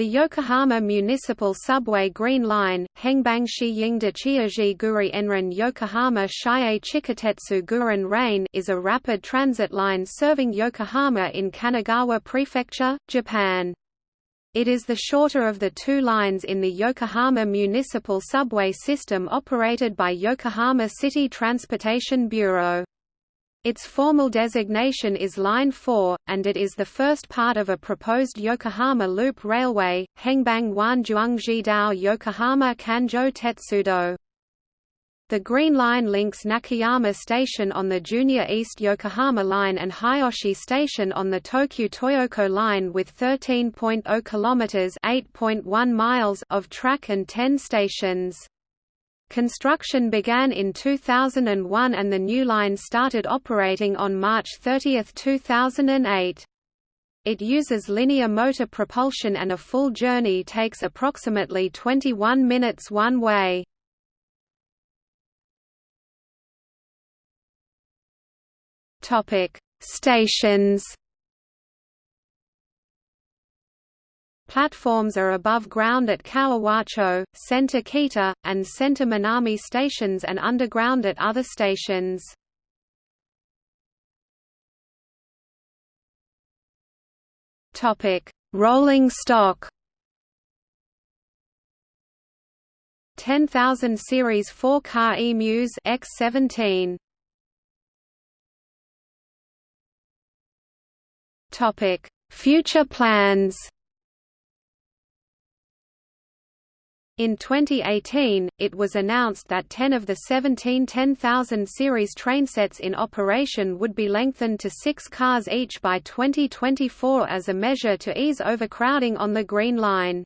The Yokohama Municipal Subway Green Line, Hengbangshi Yingda Chiaji Guri Enran Yokohama Shiei Chikatetsu Gurin Rain is a rapid transit line serving Yokohama in Kanagawa Prefecture, Japan. It is the shorter of the two lines in the Yokohama Municipal Subway system operated by Yokohama City Transportation Bureau. Its formal designation is Line 4, and it is the first part of a proposed Yokohama Loop Railway, Hengbang Wanjuangji Dao Yokohama Kanjo Tetsudo. The Green Line links Nakayama Station on the Junior East Yokohama Line and Hiyoshi Station on the Tokyu Toyoko Line with 13.0 km (8.1 miles) of track and 10 stations. Construction began in 2001 and the new line started operating on March 30, 2008. It uses linear motor propulsion and a full journey takes approximately 21 minutes one way. Stations Platforms are above ground at Kawawacho, Center Kita, and Center Minami stations and underground at other stations. Rolling stock 10,000 Series 4-car EMUs X17. Topic: Future plans. In 2018, it was announced that 10 of the 17 10,000 series trainsets in operation would be lengthened to six cars each by 2024 as a measure to ease overcrowding on the Green Line.